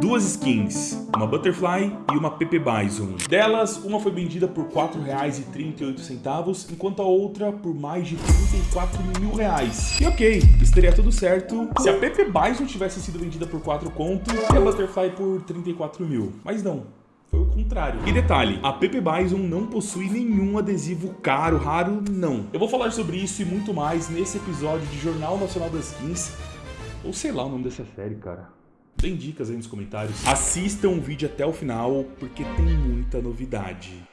duas skins, uma Butterfly e uma Pepe Bison. Delas, uma foi vendida por R$ 4,38, enquanto a outra por mais de 34 mil reais. E ok, estaria tudo certo se a Pepe Bison tivesse sido vendida por 4 conto e a Butterfly por 34 mil. Mas não, foi o contrário. E detalhe, a Pepe Bison não possui nenhum adesivo caro, raro, não. Eu vou falar sobre isso e muito mais nesse episódio de Jornal Nacional das Skins, ou sei lá o nome dessa série, cara. Tem dicas aí nos comentários. Assistam o vídeo até o final, porque tem muita novidade.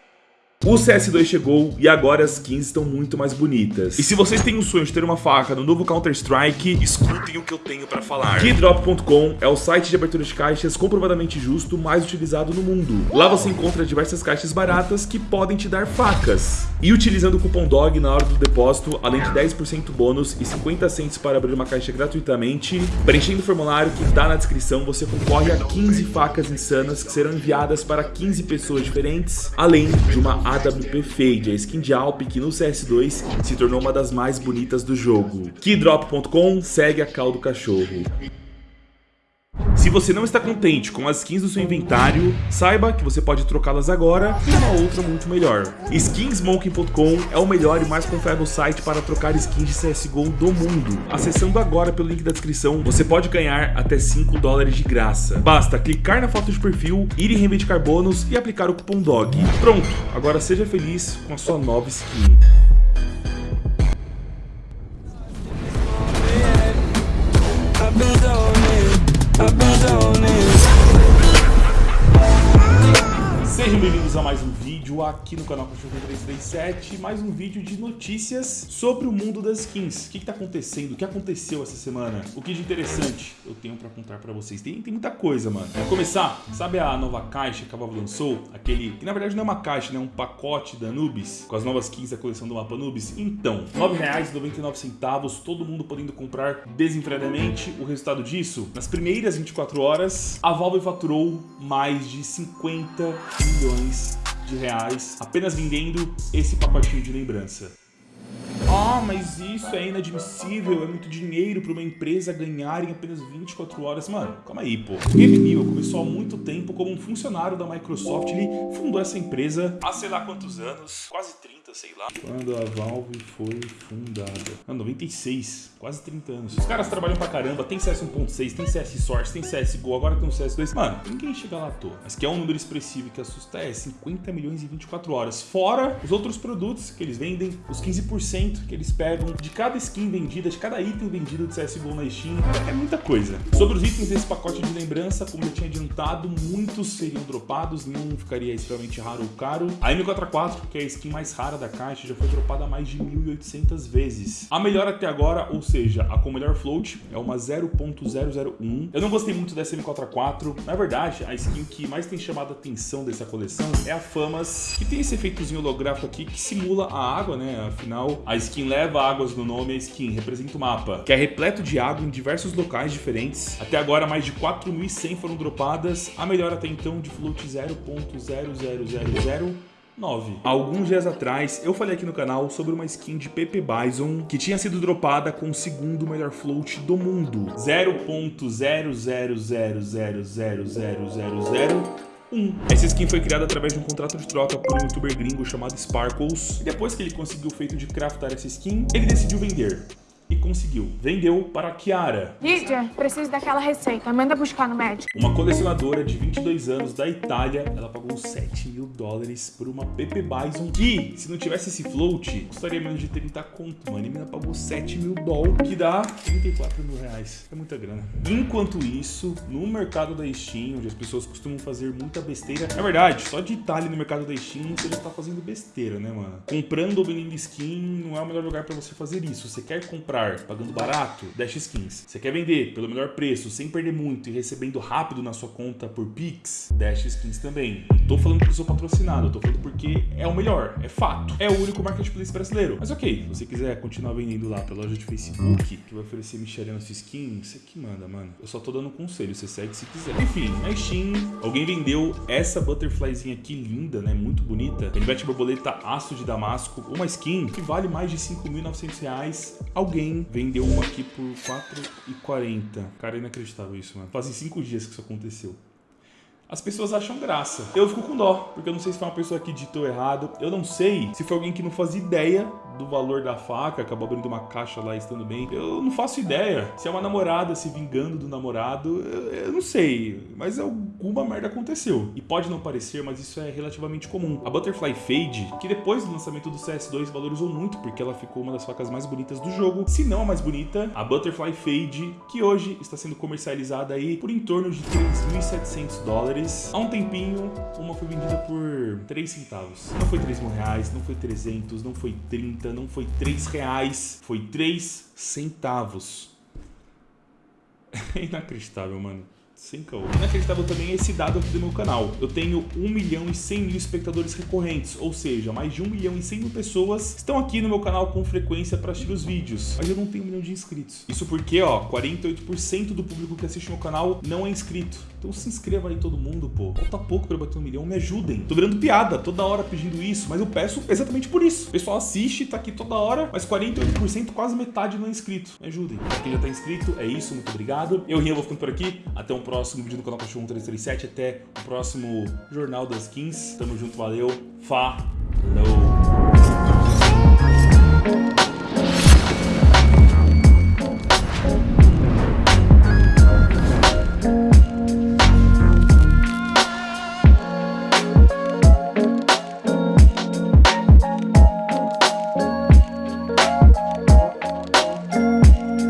O CS2 chegou e agora as skins estão muito mais bonitas. E se vocês têm o sonho de ter uma faca no novo Counter-Strike, escutem o que eu tenho pra falar. Keydrop.com é o site de abertura de caixas comprovadamente justo mais utilizado no mundo. Lá você encontra diversas caixas baratas que podem te dar facas. E utilizando o cupom DOG na hora do depósito, além de 10% bônus e 50 centos para abrir uma caixa gratuitamente, preenchendo o formulário que tá na descrição, você concorre a 15 facas insanas que serão enviadas para 15 pessoas diferentes, além de uma AWP Fade, a skin de Alp que no CS2 se tornou uma das mais bonitas do jogo. Keydrop.com segue a cal do cachorro. Se você não está contente com as skins do seu inventário, saiba que você pode trocá-las agora por uma outra muito melhor. Skinsmoking.com é o melhor e mais confiável site para trocar skins de CSGO do mundo. Acessando agora pelo link da descrição, você pode ganhar até 5 dólares de graça. Basta clicar na foto de perfil, ir em reivindicar bônus e aplicar o cupom DOG. Pronto, agora seja feliz com a sua nova skin. Sejam bem-vindos a mais um vídeo aqui no canal Cachorro 337, mais um vídeo de notícias sobre o mundo das skins. O que está acontecendo? O que aconteceu essa semana? O que de interessante eu tenho para contar para vocês? Tem, tem muita coisa, mano. Vamos começar? Sabe a nova caixa que a Valve lançou? Aquele, que na verdade não é uma caixa, né? Um pacote da Anubis, com as novas skins da coleção do mapa Anubis. Então, R$ 9,99, todo mundo podendo comprar desenfreadamente. O resultado disso? Nas primeiras 24 horas, a Valve faturou mais de 50 milhões de reais apenas vendendo esse pacotinho de lembrança. Ah, mas isso é inadmissível, é muito dinheiro para uma empresa ganhar em apenas 24 horas. Mano, calma aí, pô. Gabe Newell começou há muito tempo como um funcionário da Microsoft, ele fundou essa empresa há sei lá quantos anos, quase 30, sei lá. Quando a Valve foi fundada? Ah, 96, quase 30 anos. Os caras trabalham pra caramba, tem CS 1.6, tem CS Source, tem CSGO, agora tem um CS2. Mano, ninguém chega lá à toa. Mas que é um número expressivo que assusta é 50 milhões em 24 horas. Fora os outros produtos que eles vendem, os 15% que eles pegam de cada skin vendida, de cada item vendido de CSGO na Steam, é muita coisa. Sobre os itens desse pacote de lembrança, como eu tinha adiantado, muitos seriam dropados, nenhum ficaria extremamente raro ou caro. A M4A4, que é a skin mais rara da caixa, já foi dropada mais de 1.800 vezes. A melhor até agora, ou seja, a com melhor float, é uma 0.001. Eu não gostei muito dessa M4A4. Na verdade, a skin que mais tem chamado a atenção dessa coleção é a Famas, que tem esse efeitozinho holográfico aqui que simula a água, né? Afinal, a skin leva águas no nome, a skin representa o mapa, que é repleto de água em diversos locais diferentes. Até agora, mais de 4.100 foram dropadas, a melhor até então de float 0.00009. Alguns dias atrás, eu falei aqui no canal sobre uma skin de Pepe Bison que tinha sido dropada com o segundo melhor float do mundo, 0.000000000 1. Essa skin foi criada através de um contrato de troca por um youtuber gringo chamado Sparkles. E depois que ele conseguiu o feito de craftar essa skin, ele decidiu vender e conseguiu. Vendeu para a Kiara. Lídia, preciso daquela receita. Manda buscar no médico. Uma colecionadora de 22 anos da Itália, ela pagou 7 mil dólares por uma Pepe Bison que, se não tivesse esse float, custaria menos de 30 conto, mano. E menina pagou 7 mil dólares, que dá 34 mil reais. É muita grana. Enquanto isso, no mercado da Steam, onde as pessoas costumam fazer muita besteira, é verdade, só de Itália no mercado da Steam, você já tá fazendo besteira, né, mano? Comprando ou vendendo skin não é o melhor lugar para você fazer isso. Você quer comprar comprar pagando barato, Dash Skins. Você quer vender pelo melhor preço, sem perder muito e recebendo rápido na sua conta por Pix, Dash Skins também. Não tô falando porque sou patrocinado, tô falando porque é o melhor, é fato. É o único marketplace brasileiro. Mas ok, se você quiser continuar vendendo lá pra loja de Facebook, que vai oferecer mexeria na sua skin, você que manda, mano. Eu só tô dando conselho, você segue se quiser. Enfim, na Steam, alguém vendeu essa butterflyzinha aqui linda, né? Muito bonita. Canivete borboleta aço de damasco, uma skin que vale mais de 5.900 reais. Alguém vendeu uma aqui por 4,40. Cara, é inacreditável isso, mano. Fazem 5 dias que isso aconteceu. As pessoas acham graça. Eu fico com dó, porque eu não sei se foi uma pessoa que ditou errado. Eu não sei se foi alguém que não fazia ideia do valor da faca, acabou abrindo uma caixa lá estando bem. Eu não faço ideia. Se é uma namorada se vingando do namorado, eu, eu não sei. Mas alguma merda aconteceu. E pode não parecer, mas isso é relativamente comum. A Butterfly Fade, que depois do lançamento do CS2 valorizou muito, porque ela ficou uma das facas mais bonitas do jogo, se não a mais bonita, a Butterfly Fade, que hoje está sendo comercializada aí por em torno de 3.700 dólares. Há um tempinho, uma foi vendida por 3 centavos. Não foi 3 mil reais, não foi 300, não foi 30, não foi 3 reais, foi 3 centavos. É inacreditável, mano. Sem caô. Inacreditável também é esse dado aqui do meu canal. Eu tenho 1 milhão e 100 mil espectadores recorrentes, ou seja, mais de 1 milhão e 100 mil pessoas estão aqui no meu canal com frequência para assistir os vídeos. Mas eu não tenho um milhão de inscritos. Isso porque, ó, 48% do público que assiste meu canal não é inscrito. Então se inscreva aí todo mundo, pô. Falta pouco para bater um milhão, me ajudem. Tô virando piada toda hora pedindo isso, mas eu peço exatamente por isso. O pessoal assiste, tá aqui toda hora, mas 48%, quase metade não é inscrito. Me ajudem. Quem já tá inscrito, é isso, muito obrigado. Eu, Rian, vou ficando por aqui. Até um próximo vídeo no canal Cachorro 1337. Até o próximo Jornal das Skins. Tamo junto, valeu. Falou!